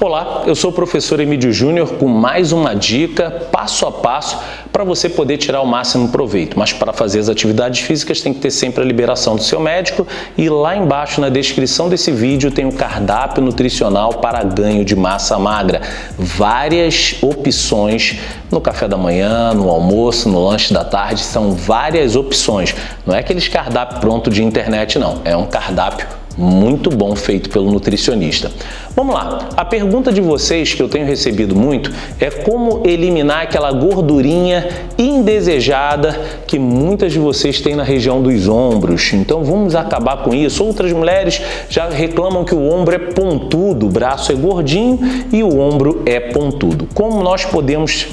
Olá, eu sou o professor Emílio Júnior com mais uma dica passo a passo para você poder tirar o máximo proveito. Mas para fazer as atividades físicas tem que ter sempre a liberação do seu médico e lá embaixo na descrição desse vídeo tem o cardápio nutricional para ganho de massa magra. Várias opções no café da manhã, no almoço, no lanche da tarde, são várias opções. Não é aqueles cardápio pronto de internet não, é um cardápio muito bom feito pelo nutricionista. Vamos lá, a pergunta de vocês que eu tenho recebido muito é como eliminar aquela gordurinha indesejada que muitas de vocês têm na região dos ombros. Então vamos acabar com isso. Outras mulheres já reclamam que o ombro é pontudo, o braço é gordinho e o ombro é pontudo. Como nós podemos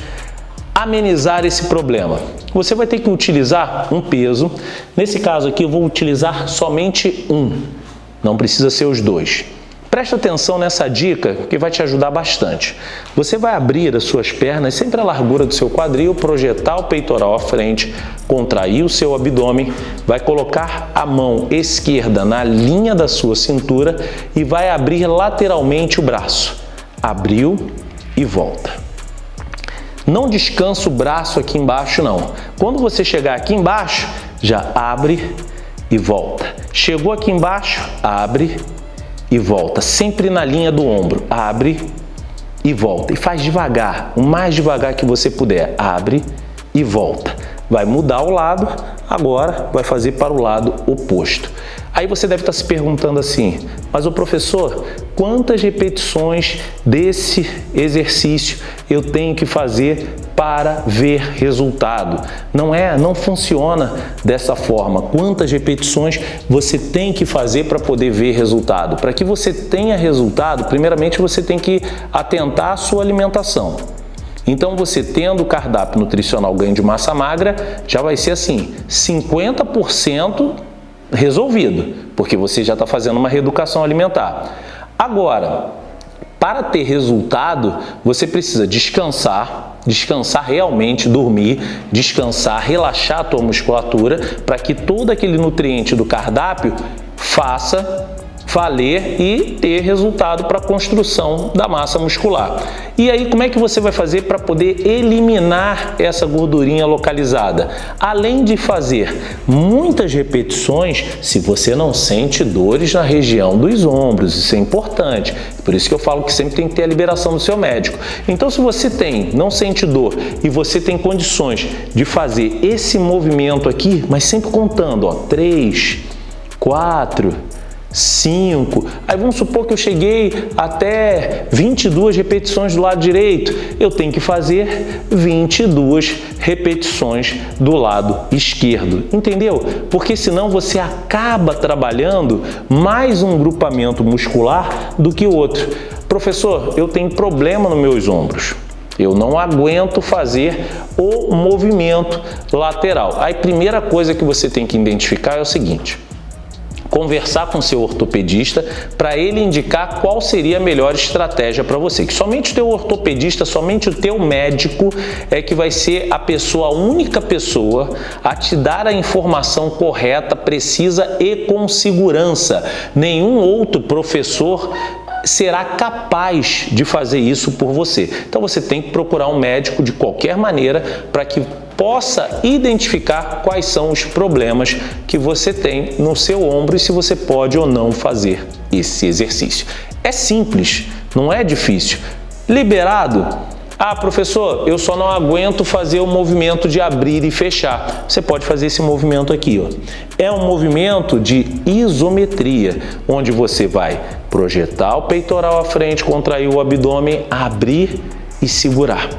amenizar esse problema? Você vai ter que utilizar um peso. Nesse caso aqui eu vou utilizar somente um. Não precisa ser os dois. Presta atenção nessa dica que vai te ajudar bastante. Você vai abrir as suas pernas sempre a largura do seu quadril, projetar o peitoral à frente, contrair o seu abdômen, vai colocar a mão esquerda na linha da sua cintura e vai abrir lateralmente o braço. Abriu e volta. Não descansa o braço aqui embaixo não. Quando você chegar aqui embaixo, já abre e volta. Chegou aqui embaixo, abre e volta, sempre na linha do ombro. Abre e volta. E faz devagar, o mais devagar que você puder. Abre e volta. Vai mudar o lado, agora vai fazer para o lado oposto. Aí você deve estar se perguntando assim, mas o professor, quantas repetições desse exercício eu tenho que fazer para ver resultado? Não é, não funciona dessa forma. Quantas repetições você tem que fazer para poder ver resultado? Para que você tenha resultado, primeiramente você tem que atentar à sua alimentação. Então você tendo o cardápio nutricional ganho de massa magra, já vai ser assim, 50% resolvido, porque você já está fazendo uma reeducação alimentar. Agora, para ter resultado, você precisa descansar, descansar realmente, dormir, descansar, relaxar a tua musculatura para que todo aquele nutriente do cardápio faça valer e ter resultado para a construção da massa muscular. E aí, como é que você vai fazer para poder eliminar essa gordurinha localizada? Além de fazer muitas repetições, se você não sente dores na região dos ombros, isso é importante. Por isso que eu falo que sempre tem que ter a liberação do seu médico. Então, se você tem, não sente dor e você tem condições de fazer esse movimento aqui, mas sempre contando, ó, 3, 4, 5. Aí vamos supor que eu cheguei até 22 repetições do lado direito. Eu tenho que fazer 22 repetições do lado esquerdo. Entendeu? Porque senão você acaba trabalhando mais um grupamento muscular do que o outro. Professor, eu tenho problema nos meus ombros. Eu não aguento fazer o movimento lateral. Aí, primeira coisa que você tem que identificar é o seguinte conversar com seu ortopedista para ele indicar qual seria a melhor estratégia para você. Que somente o teu ortopedista, somente o teu médico é que vai ser a pessoa, a única pessoa a te dar a informação correta, precisa e com segurança. Nenhum outro professor será capaz de fazer isso por você. Então você tem que procurar um médico de qualquer maneira para que possa identificar quais são os problemas que você tem no seu ombro e se você pode ou não fazer esse exercício. É simples, não é difícil. Liberado? Ah, professor, eu só não aguento fazer o movimento de abrir e fechar. Você pode fazer esse movimento aqui. Ó. É um movimento de isometria, onde você vai projetar o peitoral à frente, contrair o abdômen, abrir e segurar.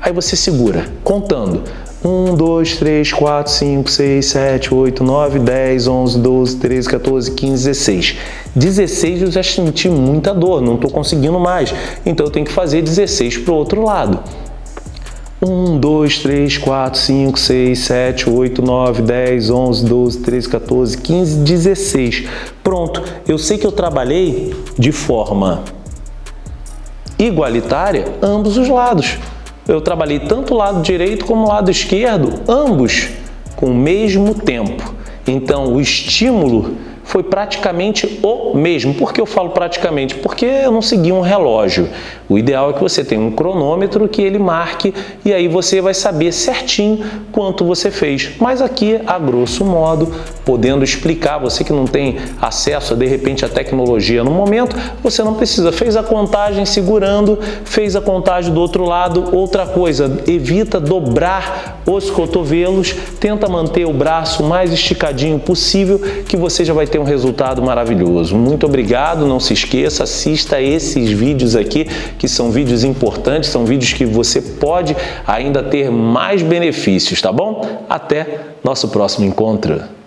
Aí você segura, contando 1, 2, 3, 4, 5, 6, 7, 8, 9, 10, 11, 12, 13, 14, 15, 16. 16 eu já senti muita dor, não estou conseguindo mais. Então eu tenho que fazer 16 para o outro lado. 1, 2, 3, 4, 5, 6, 7, 8, 9, 10, 11, 12, 13, 14, 15, 16. Pronto, eu sei que eu trabalhei de forma igualitária ambos os lados eu trabalhei tanto o lado direito como o lado esquerdo, ambos com o mesmo tempo. Então, o estímulo foi praticamente o mesmo. Por que eu falo praticamente? Porque eu não segui um relógio. O ideal é que você tenha um cronômetro que ele marque e aí você vai saber certinho quanto você fez. Mas aqui, a grosso modo, podendo explicar, você que não tem acesso de repente, a tecnologia no momento, você não precisa. Fez a contagem segurando, fez a contagem do outro lado. Outra coisa, evita dobrar os cotovelos, tenta manter o braço mais esticadinho possível que você já vai ter um resultado maravilhoso. Muito obrigado, não se esqueça, assista esses vídeos aqui, que são vídeos importantes, são vídeos que você pode ainda ter mais benefícios, tá bom? Até nosso próximo encontro.